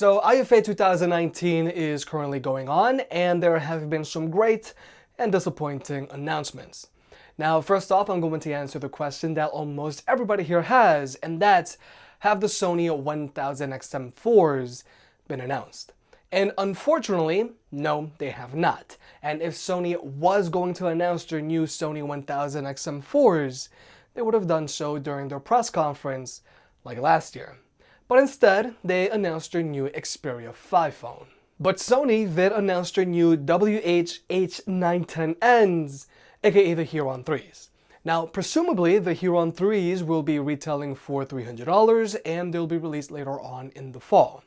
So IFA 2019 is currently going on and there have been some great and disappointing announcements. Now first off I'm going to answer the question that almost everybody here has and that's have the Sony 1000XM4s been announced? And unfortunately, no, they have not. And if Sony was going to announce their new Sony 1000XM4s, they would have done so during their press conference like last year. But instead, they announced their new Xperia 5 phone. But Sony did announce their new WH-H910Ns, aka the h.ear on 3s. Now, presumably, the h.ear on 3s will be retailing for $300 and they'll be released later on in the fall.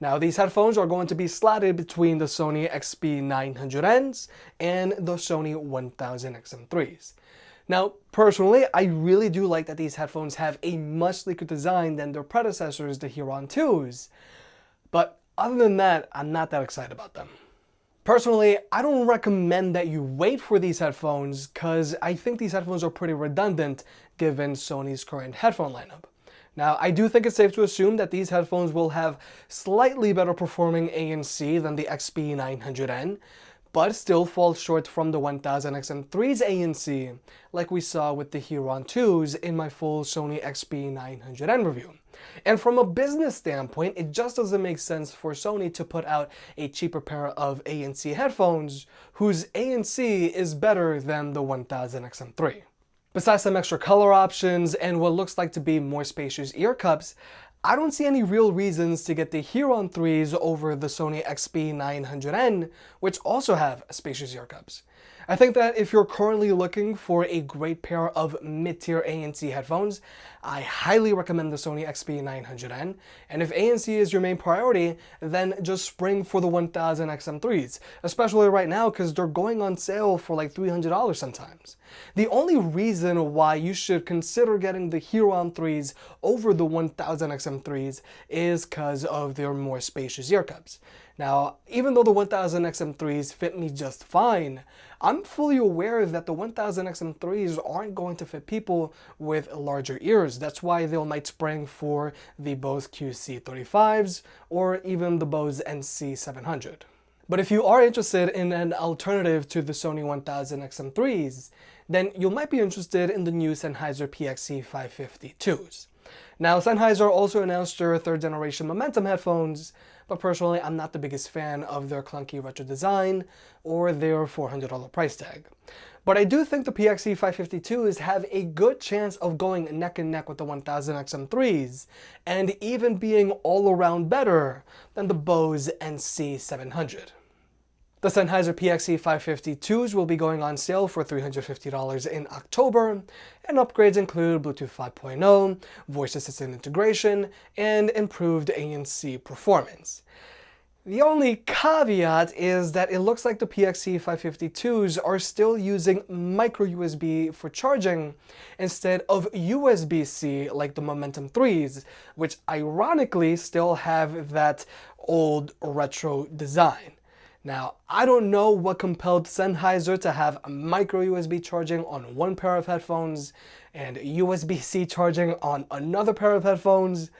Now, these headphones are going to be slotted between the Sony XB900Ns and the Sony 1000XM3s. Now, personally, I really do like that these headphones have a much sleeker design than their predecessors, the h.ear on 2s. But other than that, I'm not that excited about them. Personally, I don't recommend that you wait for these headphones because I think these headphones are pretty redundant given Sony's current headphone lineup. Now, I do think it's safe to assume that these headphones will have slightly better performing ANC than the XB900N, but still falls short from the 1000XM3's ANC, like we saw with the h.ear on 2s in my full Sony XB900N review. And from a business standpoint, it just doesn't make sense for Sony to put out a cheaper pair of ANC headphones whose ANC is better than the 1000XM3. Besides some extra color options and what looks like to be more spacious ear cups, I don't see any real reasons to get the h.ear on 3s over the Sony XB900N, which also have spacious ear cups. I think that if you're currently looking for a great pair of mid-tier ANC headphones, I highly recommend the Sony XB900N, and if ANC is your main priority, then just spring for the 1000XM3s, especially right now because they're going on sale for like $300 sometimes. The only reason why you should consider getting the h.ear on 3s over the 1000XM3s is because of their more spacious ear cups. Now, even though the 1000 XM3s fit me just fine, I'm fully aware that the 1000 XM3s aren't going to fit people with larger ears. That's why they might spring for the Bose QC35s or even the Bose NC700. But if you are interested in an alternative to the Sony 1000 XM3s, then you might be interested in the new Sennheiser PXC 552s. Now, Sennheiser also announced their third generation Momentum headphones, but personally I'm not the biggest fan of their clunky retro design or their $400 price tag. But I do think the PXC 552s have a good chance of going neck and neck with the 1000 XM3s and even being all around better than the Bose NC700. The Sennheiser PXC 552s will be going on sale for $350 in October, and upgrades include Bluetooth 5.0, voice assistant integration, and improved ANC performance. The only caveat is that it looks like the PXC 552s are still using micro USB for charging instead of USB-C like the Momentum 3s, which ironically still have that old retro design. Now, I don't know what compelled Sennheiser to have micro USB charging on one pair of headphones and USB-C charging on another pair of headphones,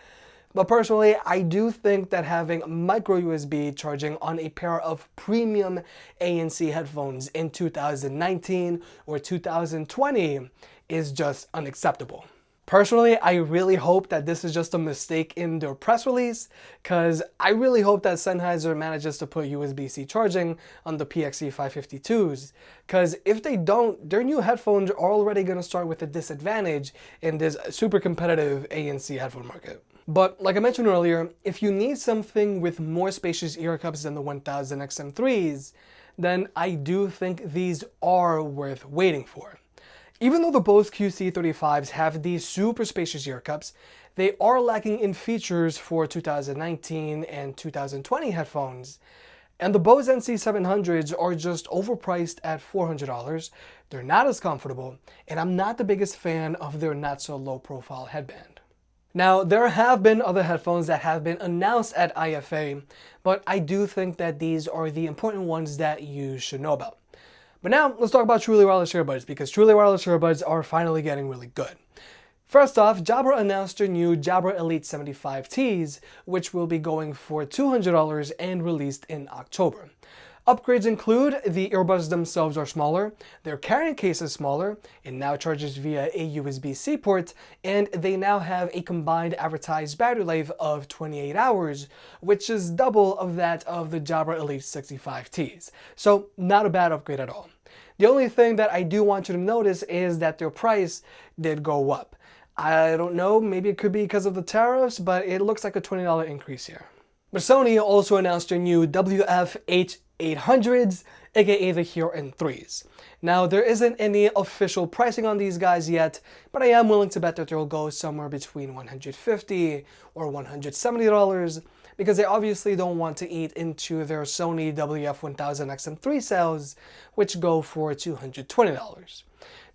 but personally, I do think that having micro USB charging on a pair of premium ANC headphones in 2019 or 2020 is just unacceptable. Personally, I really hope that this is just a mistake in their press release, because I really hope that Sennheiser manages to put USB-C charging on the PXC 552s, because if they don't, their new headphones are already going to start with a disadvantage in this super competitive ANC headphone market. But like I mentioned earlier, if you need something with more spacious ear cups than the 1000 XM3s, then I do think these are worth waiting for. Even though the Bose QC35s have these super spacious ear cups, they are lacking in features for 2019 and 2020 headphones. And the Bose NC700s are just overpriced at $400, they're not as comfortable, and I'm not the biggest fan of their not so low profile headband. Now, there have been other headphones that have been announced at IFA, but I do think that these are the important ones that you should know about. But now let's talk about truly wireless earbuds because truly wireless earbuds are finally getting really good. First off, Jabra announced their new Jabra Elite 75Ts, which will be going for $200 and released in October. Upgrades include the earbuds themselves are smaller, their carrying case is smaller, it now charges via a USB-C port, and they now have a combined advertised battery life of 28 hours, which is double of that of the Jabra Elite 65Ts. So not a bad upgrade at all. The only thing that I do want you to notice is that their price did go up. I don't know, maybe it could be because of the tariffs, but it looks like a $20 increase here. But Sony also announced their new WF-H800s, aka the h.ear in 3s. Now, there isn't any official pricing on these guys yet, but I am willing to bet that they'll go somewhere between 150 or $170 because they obviously don't want to eat into their Sony WF-1000XM3 sales, which go for $220.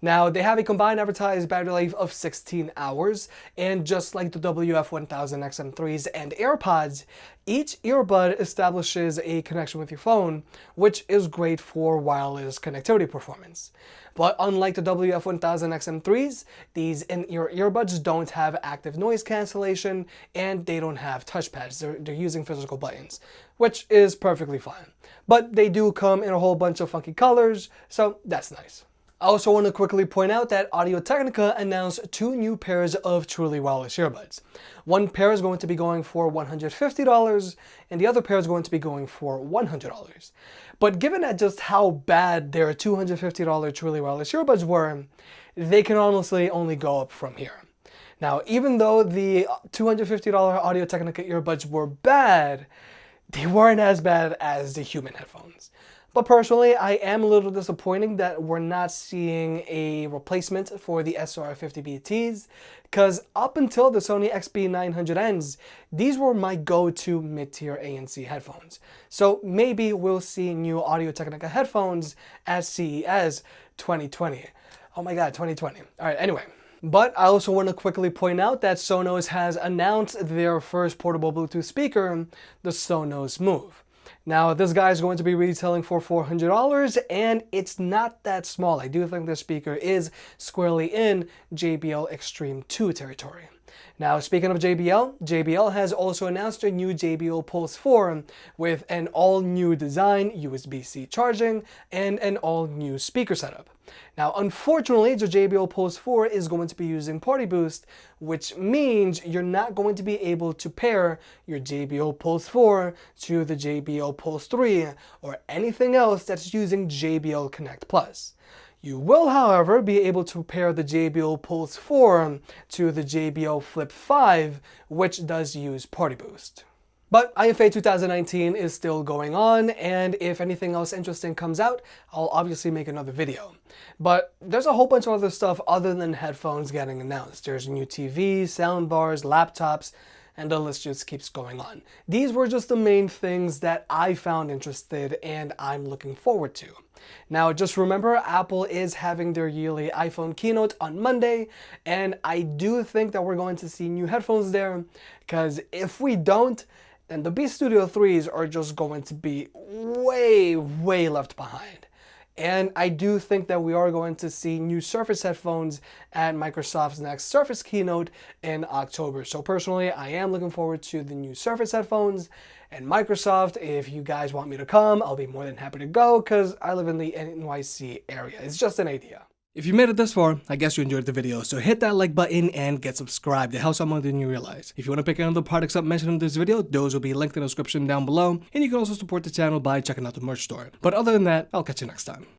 Now, they have a combined advertised battery life of 16 hours, and just like the WF-1000XM3s and AirPods, each earbud establishes a connection with your phone, which is great for wireless connectivity performance. But unlike the WF-1000XM3s, these in-ear earbuds don't have active noise cancellation, and they don't have touchpads. They're, they're using physical buttons, which is perfectly fine. But they do come in a whole bunch of funky colors, so that's nice. I also want to quickly point out that Audio-Technica announced two new pairs of truly wireless earbuds. One pair is going to be going for $150 and the other pair is going to be going for $100. But given that just how bad their $250 truly wireless earbuds were, they can honestly only go up from here. Now, even though the $250 Audio-Technica earbuds were bad, they weren't as bad as the human headphones. But personally, I am a little disappointed that we're not seeing a replacement for the SR50BTs because up until the Sony XB900Ns, these were my go-to mid-tier ANC headphones. So maybe we'll see new Audio-Technica headphones at CES 2020. Oh my god, 2020. Alright, anyway. But I also want to quickly point out that Sonos has announced their first portable Bluetooth speaker, the Sonos Move. Now this guy is going to be retailing for $400 and it's not that small. I do think this speaker is squarely in JBL Xtreme 2 territory. Now, speaking of JBL, JBL has also announced a new JBL Pulse 4 with an all-new design, USB-C charging, and an all-new speaker setup. Now, unfortunately, the JBL Pulse 4 is going to be using Party Boost, which means you're not going to be able to pair your JBL Pulse 4 to the JBL Pulse 3 or anything else that's using JBL Connect Plus. You will, however, be able to pair the JBL Pulse 4 to the JBL Flip 5, which does use Party Boost. But IFA 2019 is still going on, and if anything else interesting comes out, I'll obviously make another video. But there's a whole bunch of other stuff other than headphones getting announced. There's new TVs, soundbars, laptops, and the list just keeps going on. These were just the main things that I found interested and I'm looking forward to. Now just remember Apple is having their yearly iPhone keynote on Monday and I do think that we're going to see new headphones there because if we don't then the Beats Studio 3s are just going to be way way left behind. And I do think that we are going to see new Surface headphones at Microsoft's next Surface keynote in October. So personally, I am looking forward to the new Surface headphones. And Microsoft, if you guys want me to come, I'll be more than happy to go because I live in the NYC area. It's just an idea. If you made it this far, I guess you enjoyed the video, so hit that like button and get subscribed. It helps out more than you realize. If you want to pick another products up mentioned in this video, those will be linked in the description down below, and you can also support the channel by checking out the merch store. But other than that, I'll catch you next time.